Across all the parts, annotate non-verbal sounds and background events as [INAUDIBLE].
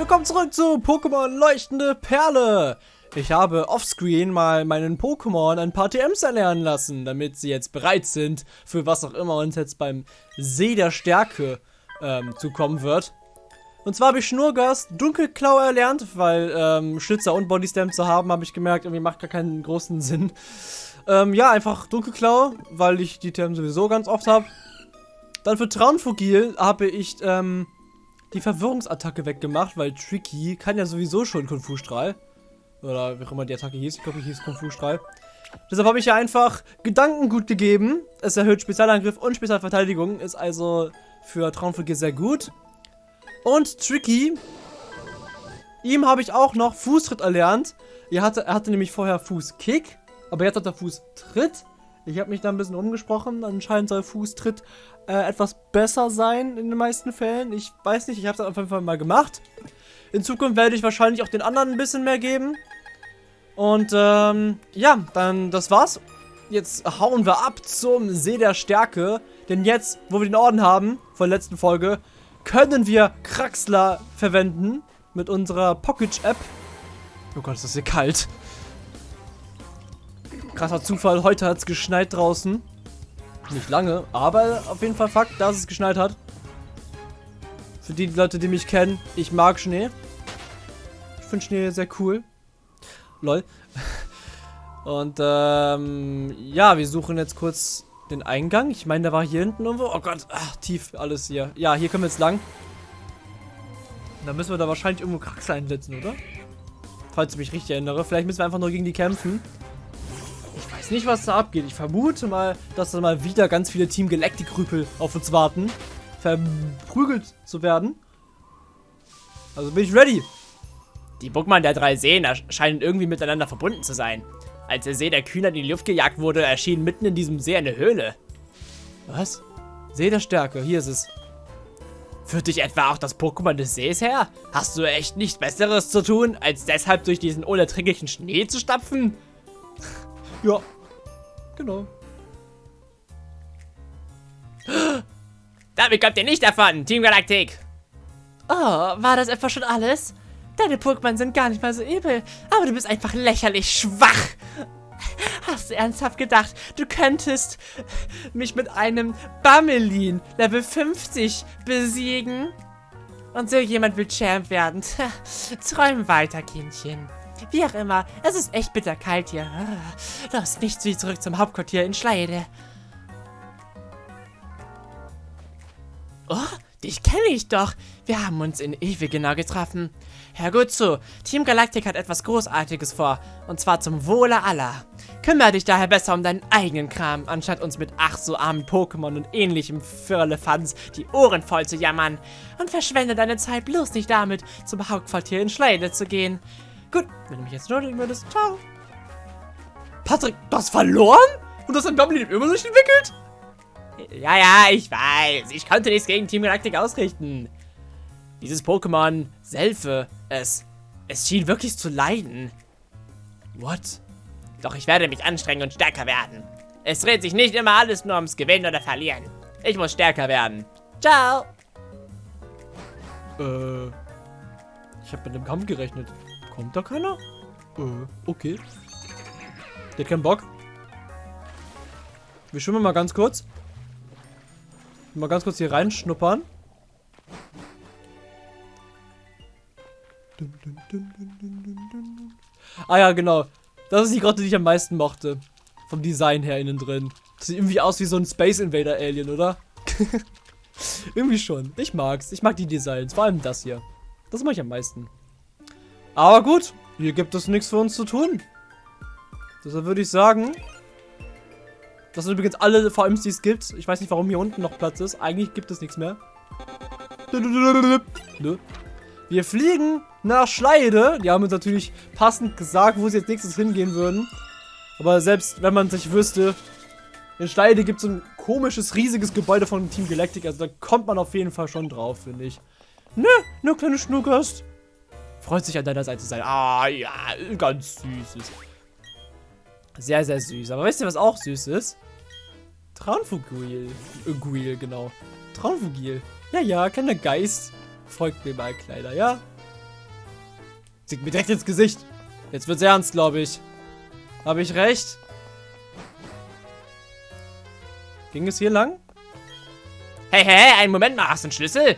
willkommen zurück zu Pokémon Leuchtende Perle. Ich habe offscreen mal meinen Pokémon ein paar TMs erlernen lassen, damit sie jetzt bereit sind für was auch immer uns jetzt beim See der Stärke ähm, zukommen wird. Und zwar habe ich Schnurgast Dunkelklau erlernt, weil ähm, Schlitzer und Bodystamp zu haben, habe ich gemerkt, irgendwie macht gar keinen großen [LAUGHS] Sinn. Ähm, ja, einfach Dunkelklau, weil ich die TM sowieso ganz oft habe. Dann für Traunfugil habe ich ähm, die Verwirrungsattacke weggemacht, weil Tricky kann ja sowieso schon Kung Fu Strahl. Oder wie auch immer die Attacke hieß. Ich glaube, die hieß Kung Fu Strahl. Deshalb habe ich ja einfach Gedankengut gegeben. Es erhöht Spezialangriff und Spezialverteidigung. Ist also für Traumfugil sehr gut. Und Tricky. Ihm habe ich auch noch Fußtritt erlernt. Er hatte, er hatte nämlich vorher Fußkick. Aber jetzt hat er Fußtritt. Ich habe mich da ein bisschen umgesprochen. Anscheinend soll Fußtritt äh, etwas besser sein in den meisten Fällen. Ich weiß nicht, ich habe es auf jeden Fall mal gemacht. In Zukunft werde ich wahrscheinlich auch den anderen ein bisschen mehr geben. Und ähm, ja, dann das war's. Jetzt hauen wir ab zum See der Stärke. Denn jetzt, wo wir den Orden haben, von der letzten Folge, können wir Kraxler verwenden mit unserer Pocket-App. Oh Gott, ist das hier kalt. Krasser Zufall, heute hat es geschneit draußen. Nicht lange, aber auf jeden Fall Fakt, dass es geschneit hat. Für die Leute, die mich kennen, ich mag Schnee. Ich finde Schnee sehr cool. Lol. [LAUGHS] Und ähm, ja, wir suchen jetzt kurz den Eingang. Ich meine, der war hier hinten irgendwo. Oh Gott, ach, tief alles hier. Ja, hier können wir jetzt lang. Da müssen wir da wahrscheinlich irgendwo Kraxel einsetzen, oder? Falls ich mich richtig erinnere. Vielleicht müssen wir einfach nur gegen die kämpfen nicht, was da abgeht. Ich vermute mal, dass da mal wieder ganz viele Team Galactic-Rüpel auf uns warten. Verprügelt zu werden. Also bin ich ready. Die Pokémon der drei Seen scheinen irgendwie miteinander verbunden zu sein. Als der See der Kühner in die Luft gejagt wurde, erschien mitten in diesem See eine Höhle. Was? See der Stärke, hier ist es. Führt dich etwa auch das Pokémon des Sees her? Hast du echt nichts Besseres zu tun, als deshalb durch diesen unerträglichen Schnee zu stapfen? ja, Genau. Damit kommt ihr nicht davon, Team Galactic. Oh, war das etwa schon alles? Deine Pokémon sind gar nicht mal so übel, aber du bist einfach lächerlich schwach. Hast du ernsthaft gedacht, du könntest mich mit einem Bammelin Level 50 besiegen? Und so jemand will Champ werden. [LAUGHS] Träum weiter, Kindchen. Wie auch immer, es ist echt bitterkalt hier. Los, nicht wie zurück zum Hauptquartier in Schleide. Oh, dich kenne ich doch. Wir haben uns in Ewe genau getroffen. Hör gut zu, Team Galactic hat etwas Großartiges vor. Und zwar zum Wohle aller. Kümmere dich daher besser um deinen eigenen Kram, anstatt uns mit ach so armen Pokémon und ähnlichem Firlefanz die Ohren voll zu jammern. Und verschwende deine Zeit bloß nicht damit, zum Hauptquartier in Schleide zu gehen. Gut, wenn du mich jetzt nötigen würdest, ciao. Patrick, du hast verloren? Und das hat Goblin immer noch nicht entwickelt? Ja, ja, ich weiß. Ich konnte nichts gegen Team Galactic ausrichten. Dieses Pokémon, Selfe, es, es schien wirklich zu leiden. What? Doch ich werde mich anstrengen und stärker werden. Es dreht sich nicht immer alles nur ums Gewinnen oder Verlieren. Ich muss stärker werden. Ciao. Äh, ich habe mit dem Kampf gerechnet. Kommt da keiner? Äh, okay. Der hat keinen Bock. Wir schwimmen mal ganz kurz. Mal ganz kurz hier reinschnuppern. Ah ja, genau. Das ist die Grotte, die ich am meisten mochte. Vom Design her innen drin. Das sieht irgendwie aus wie so ein Space Invader Alien, oder? [LAUGHS] irgendwie schon. Ich mag's. Ich mag die Designs. Vor allem das hier. Das mag ich am meisten. Aber gut, hier gibt es nichts für uns zu tun. Deshalb würde ich sagen, das sind übrigens alle VMs, die es gibt. Ich weiß nicht, warum hier unten noch Platz ist. Eigentlich gibt es nichts mehr. Wir fliegen nach Schleide. Die haben uns natürlich passend gesagt, wo sie jetzt nächstes hingehen würden. Aber selbst wenn man sich wüsste, in Schleide gibt es ein komisches, riesiges Gebäude von Team Galactic. Also da kommt man auf jeden Fall schon drauf, finde ich. Ne, nur kleine Schnuckers. Freut sich an deiner Seite zu sein. Ah, ja, ganz süßes. Sehr, sehr süß. Aber weißt du, was auch süß ist? Traunfugil. Äh, Guil, genau. Traunfugil. Ja, ja, kleiner Geist. Folgt mir mal, Kleider, ja? Sieht mir direkt ins Gesicht. Jetzt wird's ernst, glaube ich. Habe ich recht? Ging es hier lang? Hey, hey, einen Moment mal, hast du einen Schlüssel?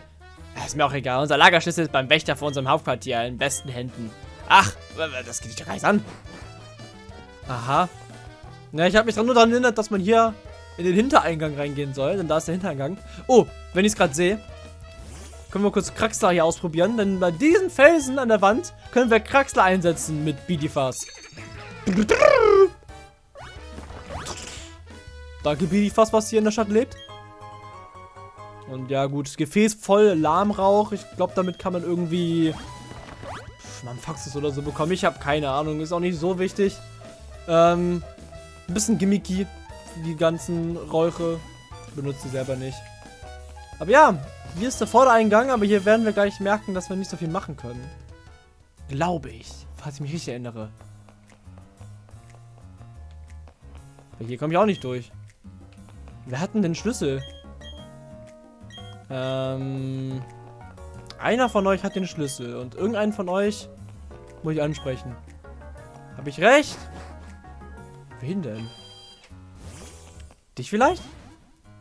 Ist mir auch egal, unser Lagerschlüssel ist beim Wächter vor unserem Hauptquartier in besten Händen. Ach, das geht dich doch gar nicht an. Aha. Na, ich habe mich nur daran erinnert, dass man hier in den Hintereingang reingehen soll, denn da ist der Hintereingang. Oh, wenn ich es gerade sehe, können wir kurz Kraxler hier ausprobieren, denn bei diesen Felsen an der Wand können wir Kraxler einsetzen mit Bidifas. Danke Bidifas, was hier in der Stadt lebt. Und ja gut, das Gefäß voll Lahmrauch. Ich glaube, damit kann man irgendwie man Faxes oder so bekommen. Ich habe keine Ahnung, ist auch nicht so wichtig. Ähm, ein bisschen gimmicky, die ganzen Räuche. Ich benutze sie selber nicht. Aber ja, hier ist der Vordereingang, aber hier werden wir gleich merken, dass wir nicht so viel machen können. Glaube ich, falls ich mich richtig erinnere. Aber hier komme ich auch nicht durch. Wer hat denn den Schlüssel? Ähm... Einer von euch hat den Schlüssel und irgendeinen von euch muss ich ansprechen. Habe ich recht? Wen denn? Dich vielleicht?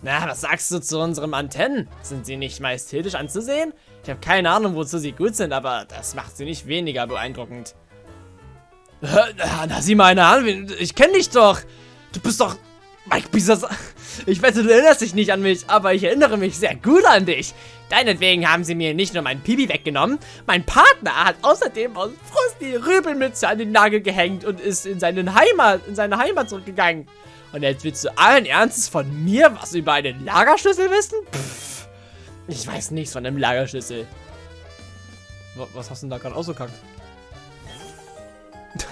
Na, was sagst du zu unseren Antennen? Sind sie nicht majestätisch anzusehen? Ich habe keine Ahnung, wozu sie gut sind, aber das macht sie nicht weniger beeindruckend. Na, sieh mal eine an. Ich kenne dich doch. Du bist doch Mike Bisas. Ich wette, du erinnerst dich nicht an mich, aber ich erinnere mich sehr gut an dich. Deinetwegen haben sie mir nicht nur mein Pipi weggenommen, mein Partner hat außerdem aus Frust die Rübelmütze an den Nagel gehängt und ist in, seinen Heimat, in seine Heimat zurückgegangen. Und jetzt willst du allen Ernstes von mir was über einen Lagerschlüssel wissen? Pff, ich weiß nichts von einem Lagerschlüssel. Was hast du denn da gerade ausgekackt? [LAUGHS]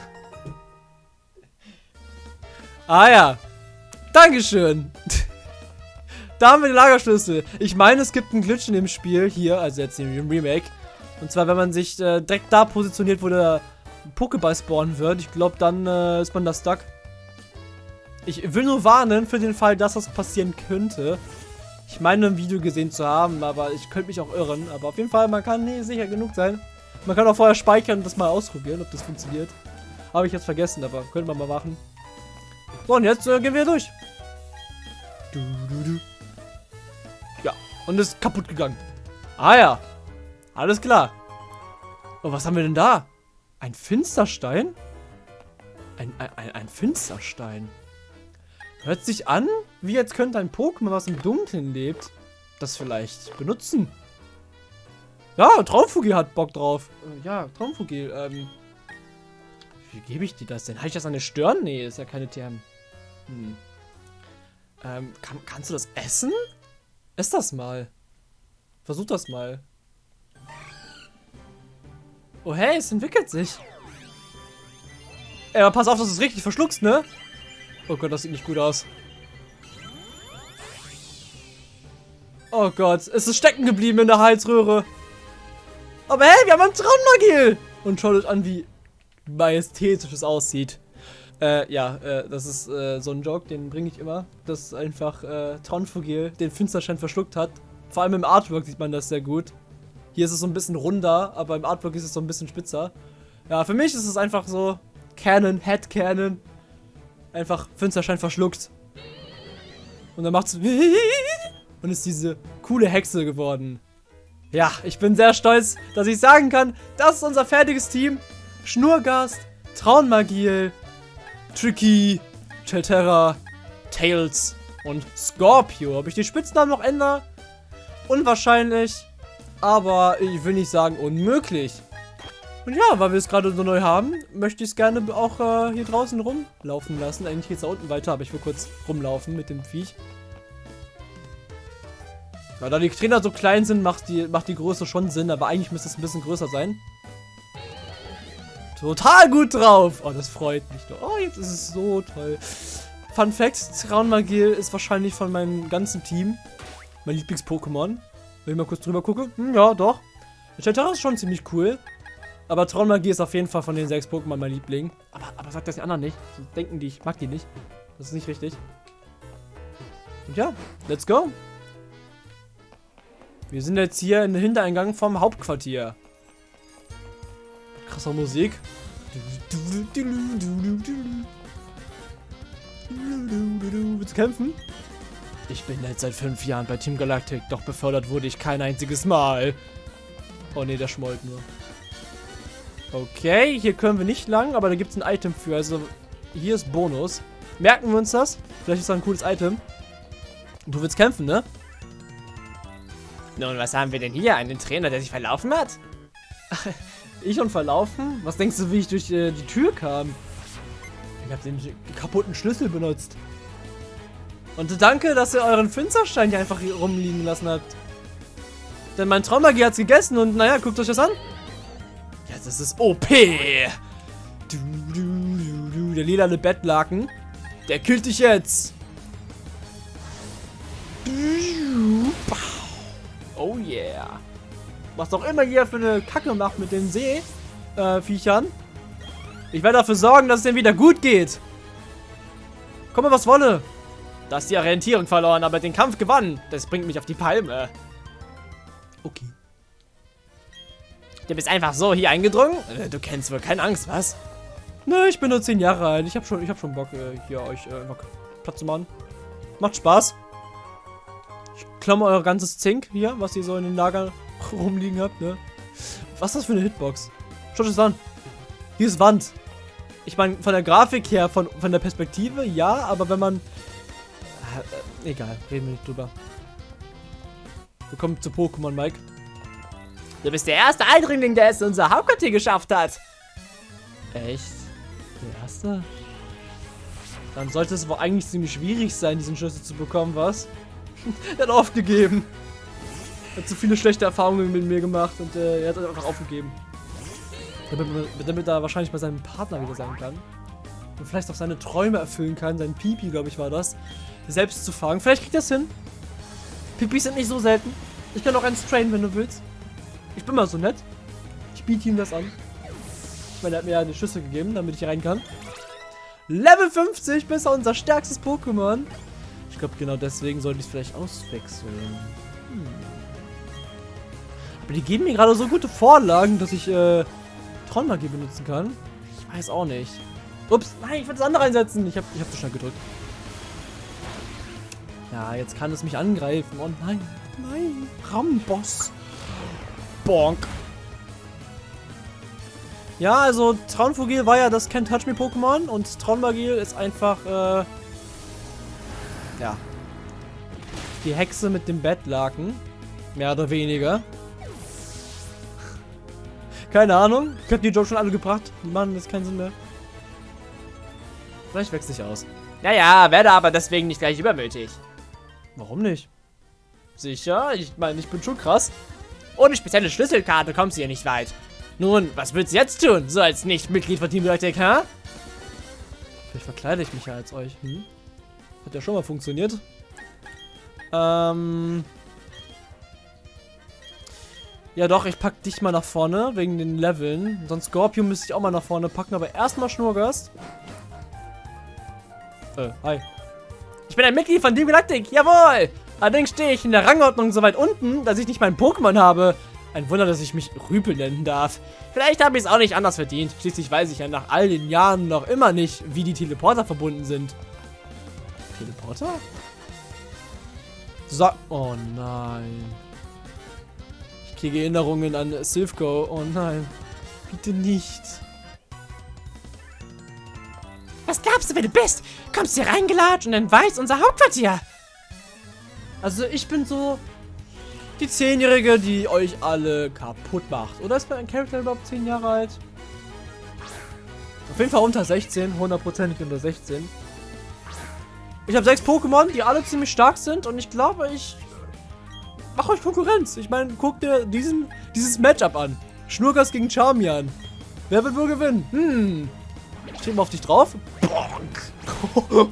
ah ja. Dankeschön. da haben wir den Lagerschlüssel. Ich meine, es gibt einen Glitch in dem Spiel hier, also jetzt im Remake. Und zwar, wenn man sich äh, direkt da positioniert, wo der Pokéball spawnen wird. Ich glaube, dann äh, ist man da stuck. Ich will nur warnen für den Fall, dass das passieren könnte. Ich meine, ein Video gesehen zu haben, aber ich könnte mich auch irren. Aber auf jeden Fall, man kann nie sicher genug sein. Man kann auch vorher speichern und das mal ausprobieren, ob das funktioniert. Habe ich jetzt vergessen, aber könnte man mal machen. So, und jetzt äh, gehen wir durch. Du, du, du. Ja, und ist kaputt gegangen. Ah ja, alles klar. Oh, was haben wir denn da? Ein Finsterstein? Ein, ein, ein Finsterstein. Hört sich an, wie jetzt könnte ein Pokémon, was im Dunkeln lebt, das vielleicht benutzen. Ja, Traumfugil hat Bock drauf. Äh, ja, Traumfugil. Ähm, wie gebe ich dir das denn? Habe ich das an eine Stirn? Nee, ist ja keine TM. Hm. Ähm, kann, kannst du das essen? Ess das mal. Versuch das mal. Oh hey, es entwickelt sich. Ey, aber pass auf, dass du es richtig verschluckst, ne? Oh Gott, das sieht nicht gut aus. Oh Gott, es ist stecken geblieben in der Halsröhre. Aber hey, wir haben einen Traumagil! Und schaut euch an, wie majestätisch es aussieht. Äh, ja, äh, das ist äh, so ein Joke, den bringe ich immer, dass einfach äh, Traunfugil den Finsterschein verschluckt hat. Vor allem im Artwork sieht man das sehr gut. Hier ist es so ein bisschen runder, aber im Artwork ist es so ein bisschen spitzer. Ja, für mich ist es einfach so Canon, Head Canon. Einfach Finsterschein verschluckt. Und dann macht es [LAUGHS] und ist diese coole Hexe geworden. Ja, ich bin sehr stolz, dass ich sagen kann, das ist unser fertiges Team. Schnurgast, Traunmagiel, Tricky, Chelterra, Tails und Scorpio. Ob ich die Spitznamen noch ändere? Unwahrscheinlich. Aber ich will nicht sagen unmöglich. Und ja, weil wir es gerade so neu haben, möchte ich es gerne auch äh, hier draußen rumlaufen lassen. Eigentlich geht es da unten weiter, aber ich will kurz rumlaufen mit dem Viech. Ja, da die Trainer so klein sind, macht die, macht die Größe schon Sinn, aber eigentlich müsste es ein bisschen größer sein total gut drauf. Oh, das freut mich doch. Oh, jetzt ist es so toll. Fun Fact, Traunmagil ist wahrscheinlich von meinem ganzen Team mein Lieblings-Pokémon. Wenn ich mal kurz drüber gucke. Hm, ja, doch. Chatara ist schon ziemlich cool. Aber Traunmagie ist auf jeden Fall von den sechs Pokémon mein Liebling. Aber, aber sagt das die anderen nicht. So denken die, ich mag die nicht. Das ist nicht richtig. Und ja, let's go. Wir sind jetzt hier in den Hintereingang vom Hauptquartier krasse Musik. Willst du kämpfen? Ich bin jetzt seit fünf Jahren bei Team Galactic, doch befördert wurde ich kein einziges Mal. Oh ne, der schmollt nur. Okay, hier können wir nicht lang, aber da gibt es ein Item für. Also, hier ist Bonus. Merken wir uns das? Vielleicht ist das ein cooles Item. Du willst kämpfen, ne? Nun, was haben wir denn hier? Einen Trainer, der sich verlaufen hat? Ich und verlaufen? Was denkst du, wie ich durch äh, die Tür kam? Ich habe den kaputten Schlüssel benutzt. Und danke, dass ihr euren Finsterstein hier einfach rumliegen lassen habt. Denn mein Traumagie hat's gegessen und naja, guckt euch das an. Ja, das ist OP. Du, du, du, du, der lilane Bettlaken. Der killt dich jetzt. Oh yeah. Was auch immer ihr für eine Kacke macht mit den Seeviechern. Äh, ich werde dafür sorgen, dass es denen wieder gut geht. Komme, was wolle. Da ist die Orientierung verloren, aber den Kampf gewonnen. Das bringt mich auf die Palme. Okay. Du bist einfach so hier eingedrungen? Äh, du kennst wohl keine Angst, was? Ne, ich bin nur 10 Jahre alt. Ich habe schon, hab schon Bock, äh, hier euch äh, Platz zu machen. Macht Spaß. Ich klamme euer ganzes Zink hier, was ihr so in den Lagern [LAUGHS] rumliegen habt, ne? Was ist das für eine Hitbox? Schaut es an. Hier ist Wand. Ich meine, von der Grafik her, von, von der Perspektive, ja, aber wenn man... Äh, egal, reden wir nicht drüber. Willkommen zu Pokémon, Mike. Du bist der erste Eindringling, der es in unser Hauptquartier geschafft hat. Echt? Der erste? Dann sollte es wohl eigentlich ziemlich schwierig sein, diesen Schlüssel zu bekommen, was? [LAUGHS] er hat aufgegeben. Hat zu viele schlechte Erfahrungen mit mir gemacht und äh, er hat einfach aufgegeben. Damit, damit er wahrscheinlich bei seinem Partner wieder sein kann. Und vielleicht auch seine Träume erfüllen kann, sein Pipi, glaube ich, war das. Selbst zu fangen. Vielleicht kriegt er es hin. Pipis sind nicht so selten. Ich kann auch eins trainen, wenn du willst. Ich bin mal so nett. Ich biete ihm das an. Ich meine, er hat mir ja eine Schüssel gegeben, damit ich rein kann. Level 50 bis unser stärkstes Pokémon. Ich glaube, genau deswegen sollte ich es vielleicht auswechseln. Hm. Aber die geben mir gerade so gute Vorlagen, dass ich äh, Tronmagie benutzen kann. Ich weiß auch nicht. Ups, nein, ich will das andere einsetzen. Ich habe ich hab zu schnell gedrückt. Ja, jetzt kann es mich angreifen. Oh nein, nein, Ramboss. Bonk. Ja, also Traunfugil war ja das Can't Touch Me Pokémon und Traunmagil ist einfach, äh, ja, die Hexe mit dem Bettlaken. Mehr oder weniger. Keine Ahnung. Ich hab die Joke schon alle gebracht. Die machen das keinen Sinn mehr. Vielleicht wechsle ich aus. Naja, werde aber deswegen nicht gleich übermütig. Warum nicht? Sicher? Ich meine, ich bin schon krass. Ohne spezielle Schlüsselkarte kommst du hier nicht weit. Nun, was willst du jetzt tun, so als Nicht-Mitglied von Team Galactic, hä? Vielleicht verkleide ich mich ja als euch, hm? Hat ja schon mal funktioniert. Ähm... Ja doch, ich pack dich mal nach vorne, wegen den Leveln. Sonst Scorpion müsste ich auch mal nach vorne packen, aber erstmal Schnurgast. Äh, hi. Ich bin ein Mitglied von Team Galactic, jawohl! Allerdings stehe ich in der Rangordnung so weit unten, dass ich nicht meinen Pokémon habe. Ein Wunder, dass ich mich Rüpel nennen darf. Vielleicht habe ich es auch nicht anders verdient. Schließlich weiß ich ja nach all den Jahren noch immer nicht, wie die Teleporter verbunden sind. Teleporter? So. Oh nein. Kriege Erinnerungen an Silphgo. Oh nein. Bitte nicht. Was glaubst du, wer du bist? Kommst hier reingelatscht und dann weiß unser Hauptquartier. Also ich bin so die Zehnjährige, die euch alle kaputt macht. Oder ist mein Charakter überhaupt 10 Jahre alt? Auf jeden Fall unter 16, hundertprozentig unter 16. Ich habe sechs Pokémon, die alle ziemlich stark sind und ich glaube, ich mache euch Konkurrenz. Ich meine, guckt dir diesen, dieses Matchup an. Schnurgas gegen Charmian. Wer wird wohl gewinnen? Hm. Ich trete mal auf dich drauf. Bonk. [LAUGHS]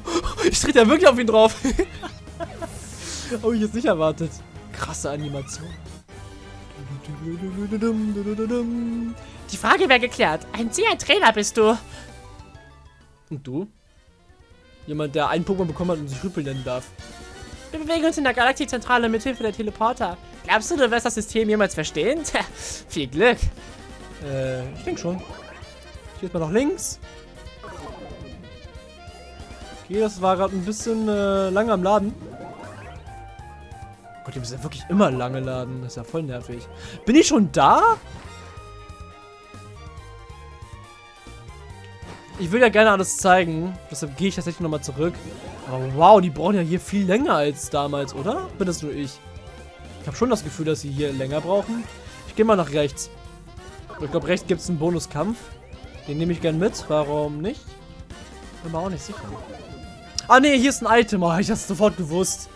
Ich trete ja wirklich auf ihn drauf. [LAUGHS] Habe ich jetzt nicht erwartet. Krasse Animation. Die Frage wäre geklärt. Ein sehr Trainer bist du. Und du? Jemand, der einen Pokémon bekommen hat und sich Rüppel nennen darf. Wir bewegen uns in der Galaktikzentrale mit Hilfe der Teleporter. Glaubst du, du wirst das System jemals verstehen? Tja, viel Glück. Äh, ich denke schon. Hier ist mal nach links. Okay, das war gerade ein bisschen äh, lange am Laden. Gott, die müssen ja wirklich immer lange laden. Das ist ja voll nervig. Bin ich schon da? Ich will ja gerne alles zeigen. Deshalb gehe ich tatsächlich nochmal zurück. Aber wow, die brauchen ja hier viel länger als damals, oder? Bin das nur ich? Ich habe schon das Gefühl, dass sie hier länger brauchen. Ich gehe mal nach rechts. Ich glaube, rechts gibt es einen Bonuskampf. Den nehme ich gern mit. Warum nicht? Bin mir auch nicht sicher. Ah, nee, hier ist ein Item. Oh, ich hab's sofort gewusst.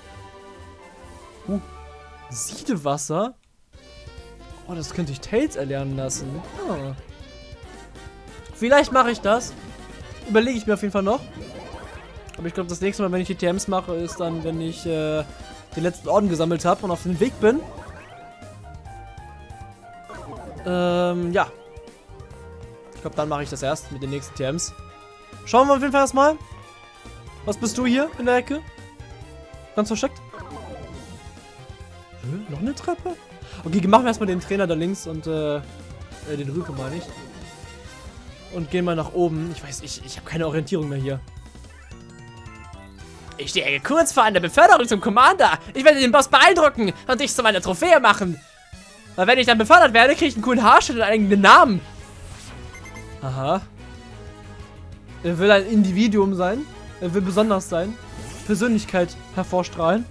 Uh, Siedewasser? Oh, das könnte ich Tails erlernen lassen. Ah. Vielleicht mache ich das. Überlege ich mir auf jeden Fall noch. Aber ich glaube, das nächste Mal, wenn ich die TMs mache, ist dann, wenn ich äh, den letzten Orden gesammelt habe und auf dem Weg bin. Ähm, ja. Ich glaube, dann mache ich das erst mit den nächsten TMs. Schauen wir auf jeden Fall erstmal. Was bist du hier in der Ecke? Ganz versteckt? Hm, noch eine Treppe? Okay, machen wir erstmal den Trainer da links und äh, äh den Rüke meine ich. Und gehen mal nach oben. Ich weiß, ich, ich habe keine Orientierung mehr hier. Ich stehe kurz vor einer Beförderung zum Commander. Ich werde den Boss beeindrucken und dich zu meiner Trophäe machen. Weil wenn ich dann befördert werde, kriege ich einen coolen Haarschnitt und einen eigenen Namen. Aha. Er will ein Individuum sein. Er will besonders sein. Persönlichkeit hervorstrahlen.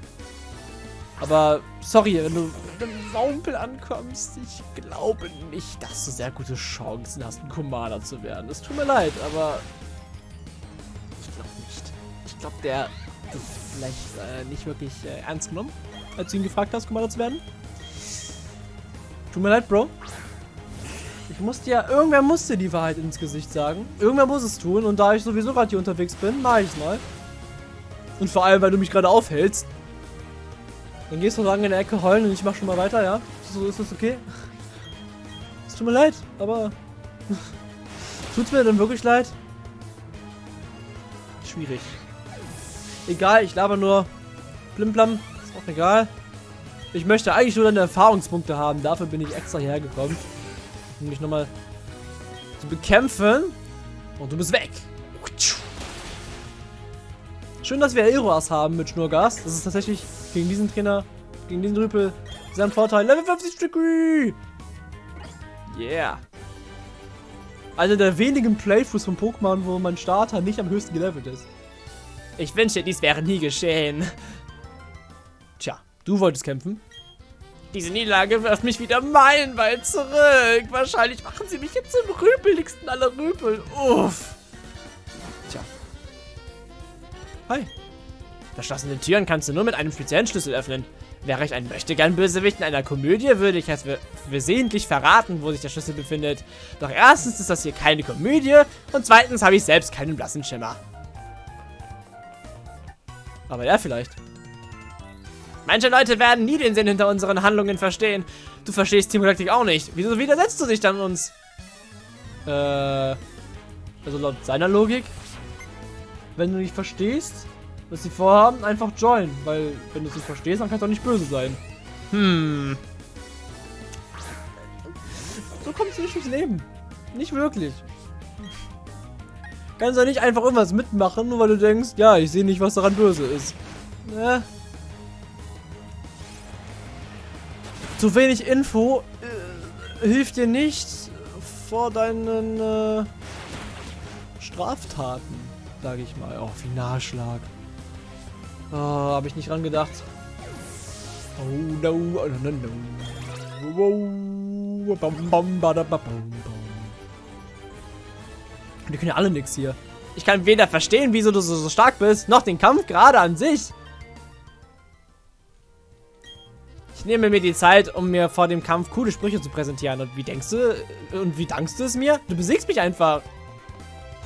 Aber sorry, wenn du mit einem Wampel ankommst, ich glaube nicht, dass du sehr gute Chancen hast, ein Commander zu werden. Es tut mir leid, aber ich glaube nicht. Ich glaube, der vielleicht äh, nicht wirklich äh, ernst genommen, als du ihn gefragt hast, Commander zu werden. Tut mir leid, Bro. Ich musste ja, irgendwer musste die Wahrheit ins Gesicht sagen. Irgendwer muss es tun und da ich sowieso gerade hier unterwegs bin, mache ich es mal. Und vor allem, weil du mich gerade aufhältst. Dann gehst du lang in der Ecke heulen und ich mach schon mal weiter, ja? So ist das okay? Es tut mir leid, aber... [LAUGHS] Tut's mir denn wirklich leid? Schwierig. Egal, ich laber nur. Blimblam, ist auch egal. Ich möchte eigentlich nur deine Erfahrungspunkte haben. Dafür bin ich extra hierher gekommen um dich nochmal zu bekämpfen. Und du bist weg. Schön, dass wir Aeroas haben mit Schnurgas. Das ist tatsächlich gegen diesen Trainer, gegen diesen Rüpel sehr ein Vorteil. Level 50 Degree! Yeah. Einer der wenigen Playthroughs von Pokémon, wo mein Starter nicht am höchsten gelevelt ist. Ich wünschte, dies wäre nie geschehen. Tja, du wolltest kämpfen. Diese Niederlage wirft mich wieder meilenweit zurück. Wahrscheinlich machen sie mich jetzt zum rüpeligsten aller Rüpel. Uff. Tja. Hi. Verschlossene Türen kannst du nur mit einem speziellen Schlüssel öffnen. Wäre ich ein Möchtegern-Bösewicht in einer Komödie, würde ich es versehentlich verraten, wo sich der Schlüssel befindet. Doch erstens ist das hier keine Komödie und zweitens habe ich selbst keinen blassen Schimmer. Aber er vielleicht. Manche Leute werden nie den Sinn hinter unseren Handlungen verstehen. Du verstehst Team Galactic auch nicht. Wieso widersetzt du dich dann uns? Äh, also laut seiner Logik, wenn du nicht verstehst, was sie vorhaben, einfach join. Weil, wenn du es nicht verstehst, dann kannst du auch nicht böse sein. Hm. So kommst du nicht durchs Leben. Nicht wirklich. Kannst du nicht einfach irgendwas mitmachen, nur weil du denkst, ja, ich sehe nicht, was daran böse ist. Ne? Zu wenig Info äh, hilft dir nicht vor deinen äh, Straftaten, sage ich mal. Oh, Finalschlag. Oh, habe ich nicht ran gedacht. Oh, no, no, no, no. Wow. Bam, bam, bada, bam. Die können ja alle nichts hier. Ich kann weder verstehen, wieso du so, so stark bist, noch den Kampf gerade an sich. Ich nehme mir die Zeit, um mir vor dem Kampf coole Sprüche zu präsentieren. Und wie denkst du, und wie dankst du es mir? Du besiegst mich einfach.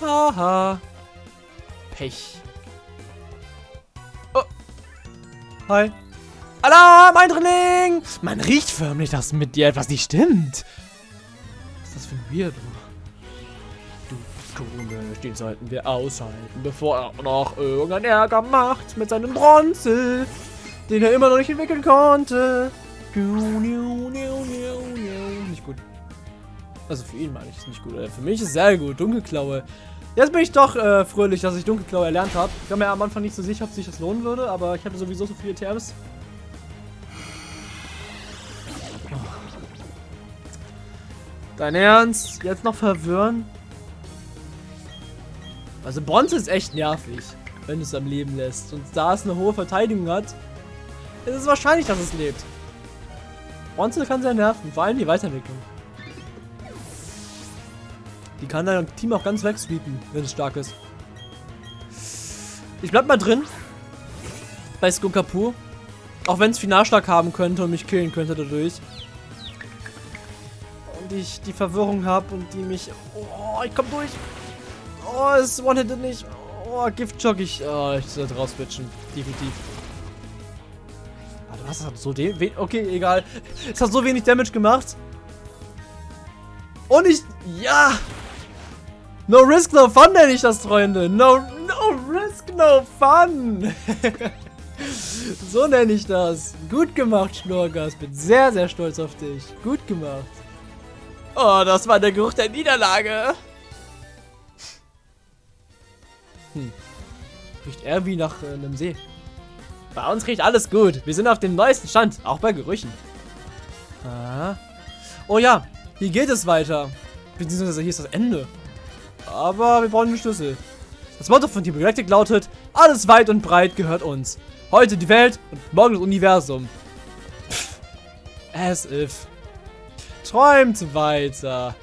Haha. Pech. Oh. Hi. Alarm, Eindringling! Man riecht förmlich, dass mit dir etwas nicht stimmt. Was ist das für ein Weirdo? Komisch, den sollten wir aushalten, bevor er noch irgendeinen Ärger macht mit seinem Bronze den er immer noch nicht entwickeln konnte. Nicht gut. Also für ihn meine ich es nicht gut. Für mich ist es sehr gut. Dunkelklaue. Jetzt bin ich doch äh, fröhlich, dass ich Dunkelklaue erlernt habe. Ich war mir am Anfang nicht so sicher, ob sich das lohnen würde, aber ich hatte sowieso so viele TMs. Dein Ernst? Jetzt noch verwirren? Also Bronze ist echt nervig, wenn es am Leben lässt. Und da es eine hohe Verteidigung hat, ist es wahrscheinlich, dass es lebt. Bronze kann sehr nerven, vor allem die Weiterentwicklung. Die kann dein Team auch ganz wegsweepen, wenn es stark ist. Ich bleib mal drin. Bei Skunkapu. Auch wenn es Finalschlag haben könnte und mich killen könnte dadurch. Und ich die Verwirrung habe und die mich... Oh, ich komm durch. Oh, es one-hitted nicht. Oh, Giftjock. Ich, oh, ich sollte rauswitchen. Definitiv. Warte, was? Hat so den... Okay, egal. Es hat so wenig Damage gemacht. Und ich... Ja! No risk, no fun nenne ich das, Freunde. No, no risk, no fun. [LAUGHS] so nenne ich das. Gut gemacht, Schnurgas. Bin sehr, sehr stolz auf dich. Gut gemacht. Oh, das war der Geruch der Niederlage. Hm. Riecht wie nach äh, einem See. Bei uns riecht alles gut. Wir sind auf dem neuesten Stand, auch bei Gerüchen. Ah. Oh ja, hier geht es weiter. Beziehungsweise hier ist das Ende. Aber wir brauchen den Schlüssel. Das Motto von Team Galactic lautet, alles weit und breit gehört uns. Heute die Welt und morgen das Universum. Pff, as if. Träumt weiter.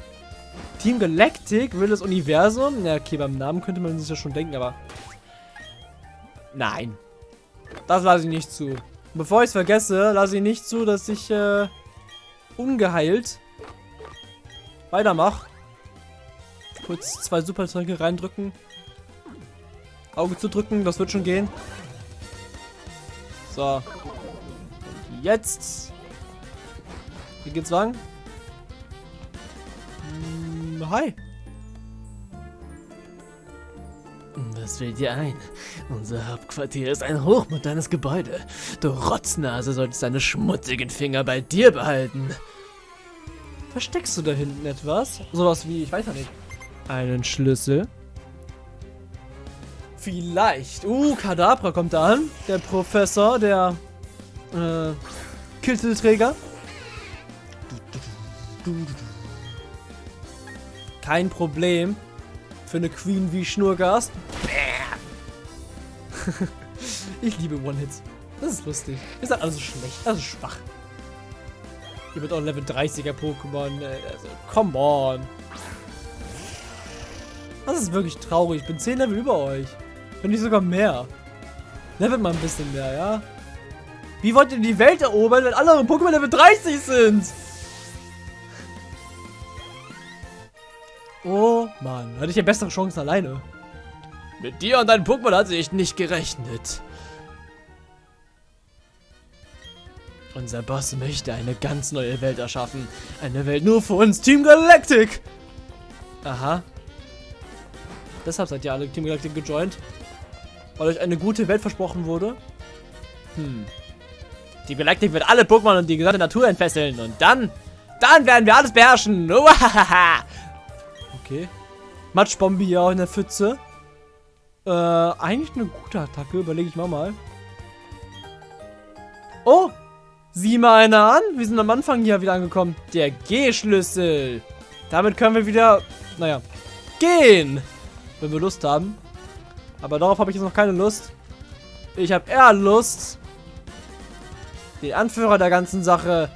Team Galactic will das Universum. Ja, okay, beim Namen könnte man sich ja schon denken, aber... Nein. Das lasse ich nicht zu. Bevor ich es vergesse, lasse ich nicht zu, dass ich äh, ungeheilt weitermache. Kurz zwei Supertränke reindrücken. Auge zu drücken, das wird schon gehen. So. Jetzt. Wie geht's lang? Hm, hi. Was fällt dir ein? Unser Hauptquartier ist ein hochmodernes Gebäude. Du Rotznase solltest deine schmutzigen Finger bei dir behalten. Versteckst du da hinten etwas? Sowas wie, ich weiß ja nicht. Einen Schlüssel. Vielleicht. Uh, Kadabra kommt da an. Der Professor, der äh, Kittelträger. Kein Problem. Für eine Queen wie Schnurgast. [LAUGHS] ich liebe One-Hits. Das ist lustig. Ist halt alles so schlecht. Also schwach. Hier wird auch Level 30er Pokémon. Äh, also, come on. Das ist wirklich traurig. Ich bin 10 Level über euch. Wenn nicht sogar mehr. Levelt mal ein bisschen mehr, ja? Wie wollt ihr die Welt erobern, wenn alle Pokémon Level 30 sind? Oh Mann, hatte ich ja bessere Chancen alleine. Mit dir und deinem Pokémon hatte ich nicht gerechnet. Unser Boss möchte eine ganz neue Welt erschaffen. Eine Welt nur für uns, Team Galactic. Aha. Deshalb seid ihr alle Team Galactic gejoint. Weil euch eine gute Welt versprochen wurde. Hm. Team Galactic wird alle Pokémon und die gesamte Natur entfesseln. Und dann, dann werden wir alles beherrschen. Okay. Matschbombe hier auch in der Pfütze. Äh, eigentlich eine gute Attacke, überlege ich mal mal. Oh, sieh mal einer an. Wir sind am Anfang hier wieder angekommen. Der G-Schlüssel. Damit können wir wieder, naja, gehen wenn wir Lust haben. Aber darauf habe ich jetzt noch keine Lust. Ich habe eher Lust, den Anführer der ganzen Sache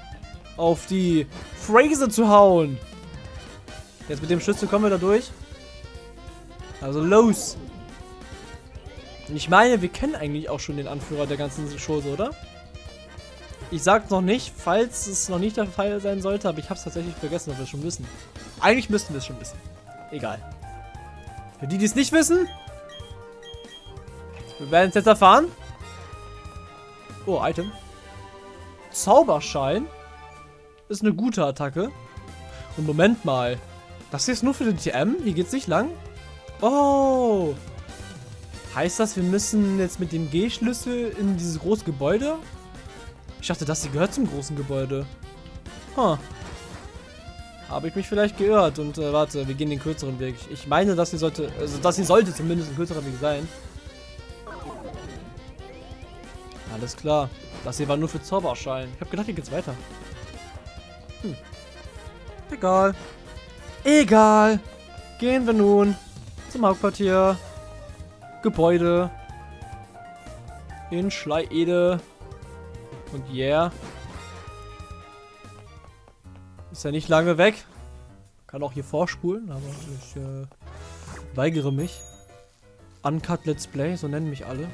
auf die Phrase zu hauen. Jetzt mit dem Schlüssel kommen wir da durch. Also los. Ich meine, wir kennen eigentlich auch schon den Anführer der ganzen Chose, oder? Ich sag's noch nicht, falls es noch nicht der Fall sein sollte, aber ich hab's tatsächlich vergessen, ob wir es schon wissen. Eigentlich müssten wir es schon wissen. Egal. Für die, die es nicht wissen, wir werden es jetzt erfahren. Oh, Item. Zauberschein ist eine gute Attacke. Und Moment mal. Das hier ist nur für den TM? Hier geht's nicht lang? Oh. Heißt das, wir müssen jetzt mit dem G-Schlüssel in dieses große Gebäude? Ich dachte, das hier gehört zum großen Gebäude. Huh. Habe ich mich vielleicht geirrt und äh, warte, wir gehen den kürzeren Weg. Ich, meine, dass hier sollte, also das hier sollte zumindest ein kürzerer Weg sein. Alles klar. Das hier war nur für Zauberschein. Ich habe gedacht, hier geht's weiter. Hm. Egal. Egal. Gehen wir nun zum Hauptquartier. Gebäude. In Schleiede. Und yeah. Ist ja nicht lange weg. Kann auch hier vorspulen, aber ich äh, weigere mich. Uncut Let's Play, so nennen mich alle.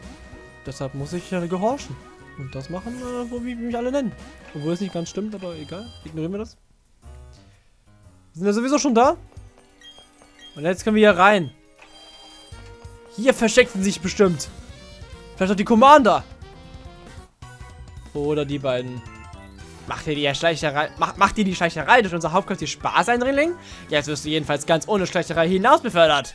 Deshalb muss ich äh, gehorchen. Und das machen, äh, wo wie mich alle nennen. Obwohl es nicht ganz stimmt, aber egal. Ignorieren wir das. Wir sind ja sowieso schon da. Und jetzt können wir hier rein. Hier versteckten sich bestimmt. Vielleicht auch die Commander. Oder die beiden. Macht dir die Schleicherei, macht, macht dir die Schleicherei durch unser Hauptquartier Spaß, Eindringling? Jetzt wirst du jedenfalls ganz ohne Schleicherei hinaus befördert.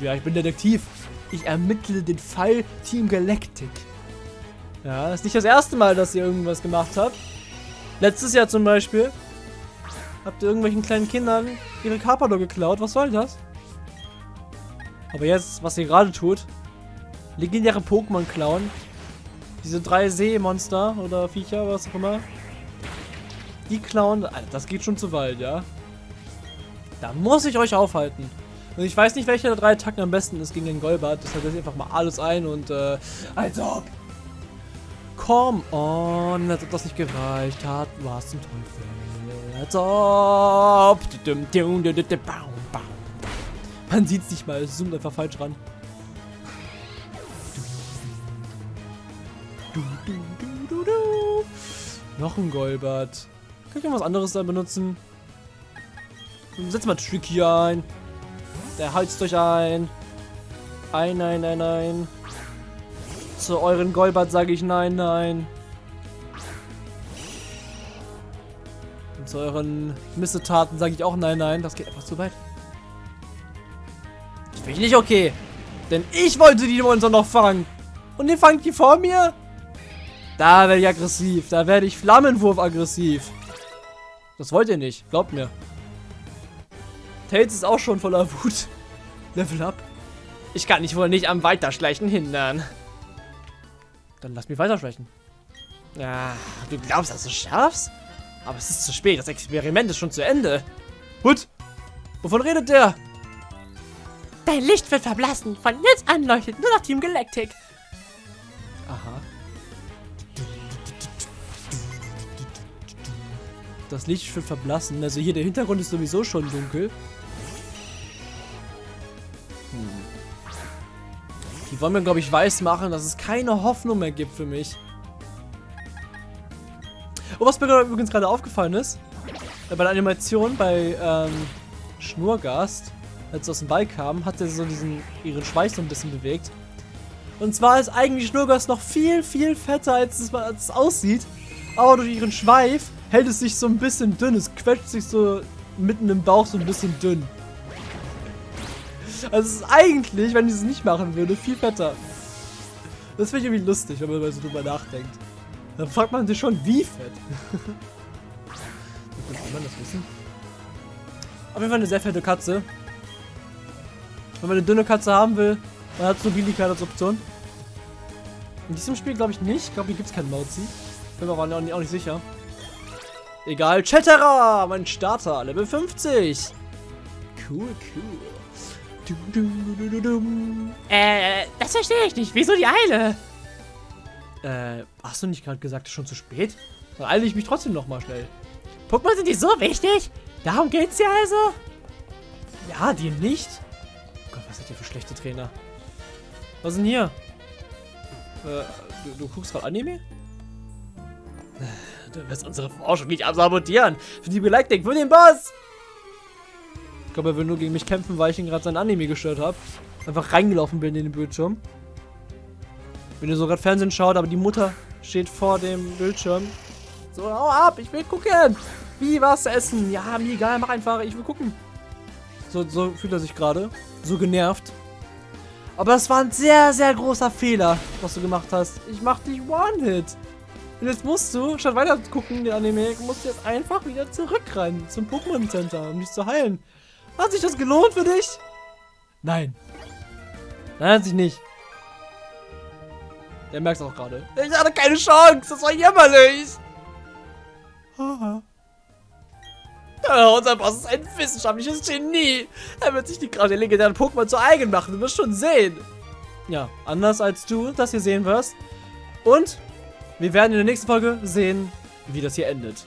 Ja, ich bin Detektiv. Ich ermittle den Fall Team Galactic. Ja, ist nicht das erste Mal, dass ihr irgendwas gemacht habt. Letztes Jahr zum Beispiel. Habt ihr irgendwelchen kleinen Kindern ihre Carpador geklaut? Was soll das? Aber jetzt, was ihr gerade tut, legendäre Pokémon klauen, diese drei Seemonster oder Viecher, was auch immer. Die klauen. Alter, das geht schon zu weit, ja. Da muss ich euch aufhalten. Und ich weiß nicht, welcher der drei Attacken am besten ist gegen den Golbert. Deshalb setze ich einfach mal alles ein und äh. Als ob! Come on, als ob das nicht gereicht hat. Was zum Teufel? Als ob! Man sieht es nicht mal, es zoomt einfach falsch ran. Noch ein Golbert. Kann ich noch was anderes da benutzen? Setz mal Tricky ein. Der heizt euch ein. Ein, nein, nein, nein. Zu euren Golbert sage ich nein, nein. Und zu euren Missetaten sage ich auch nein, nein. Das geht einfach zu weit. Das finde ich nicht okay. Denn ich wollte die Monster noch fangen. Und ihr fangt die vor mir? Da werde ich aggressiv. Da werde ich Flammenwurf aggressiv. Das wollt ihr nicht. Glaubt mir. Tails ist auch schon voller Wut. [LAUGHS] Level up. Ich kann dich wohl nicht am Weiterschleichen hindern. Dann lass mich weiterschleichen. Ja, du glaubst, dass du schaffst? Aber es ist zu spät. Das Experiment ist schon zu Ende. Hut! Wovon redet der? Dein Licht wird verblassen. Von jetzt an leuchtet nur noch Team Galactic. Aha. Das Licht wird verblassen. Also hier, der Hintergrund ist sowieso schon dunkel. Die wollen mir, glaube ich, weiß machen, dass es keine Hoffnung mehr gibt für mich. Oh, was mir übrigens gerade aufgefallen ist, äh, bei der Animation bei ähm, Schnurgast, als sie aus dem Ball kam, hat er so diesen, ihren Schweiß so ein bisschen bewegt. Und zwar ist eigentlich Schnurgast noch viel, viel fetter, als es, als es aussieht. Aber durch ihren Schweif hält es sich so ein bisschen dünn. Es quetscht sich so mitten im Bauch so ein bisschen dünn. Also es ist eigentlich, wenn ich es nicht machen würde, viel fetter. Das finde ich irgendwie lustig, wenn man so drüber nachdenkt. Dann fragt man sich schon, wie fett. [LAUGHS] Kann man das wissen? Auf jeden Fall eine sehr fette Katze. Wenn man eine dünne Katze haben will, dann hat so Billigkeit als Option. In diesem Spiel glaube ich nicht. Ich glaube, hier gibt es keinen Mauzi. Bin mir aber auch nicht, auch nicht sicher. Egal. Chatterer, mein Starter, Level 50. Cool, cool. Äh, das verstehe ich nicht. Wieso die Eile? Äh, hast du nicht gerade gesagt, es ist schon zu spät? Dann eile ich mich trotzdem nochmal schnell. Pokémon sind die so wichtig? Darum geht's ja also? Ja, die nicht. Oh Gott, was seid ihr für schlechte Trainer? Was ist denn hier? Äh, du, du guckst gerade Anime? Du wirst unsere Forschung nicht absabotieren. Für die Galactic, für den Boss. Ich glaube, er will nur gegen mich kämpfen, weil ich ihn gerade sein Anime gestört habe. Einfach reingelaufen bin in den Bildschirm. Wenn ihr so gerade Fernsehen schaut, aber die Mutter steht vor dem Bildschirm. So, hau ab, ich will gucken. Wie was essen? Ja, mir egal, mach einfach, ich will gucken. So, so fühlt er sich gerade. So genervt. Aber das war ein sehr, sehr großer Fehler, was du gemacht hast. Ich mach dich One-Hit. Und jetzt musst du, statt weiter zu gucken, den Anime, musst du jetzt einfach wieder zurückrennen zum Pokémon Center, um dich zu heilen. Hat sich das gelohnt für dich? Nein. Nein, hat sich nicht. Der merkt es auch gerade. Ich hatte keine Chance. Das war jämmerlich. Haha. Unser Boss ist ein wissenschaftliches Genie. Er wird sich die der legendären Pokémon zu eigen machen. Du wirst schon sehen. Ja, anders als du das hier sehen wirst. Und wir werden in der nächsten Folge sehen, wie das hier endet.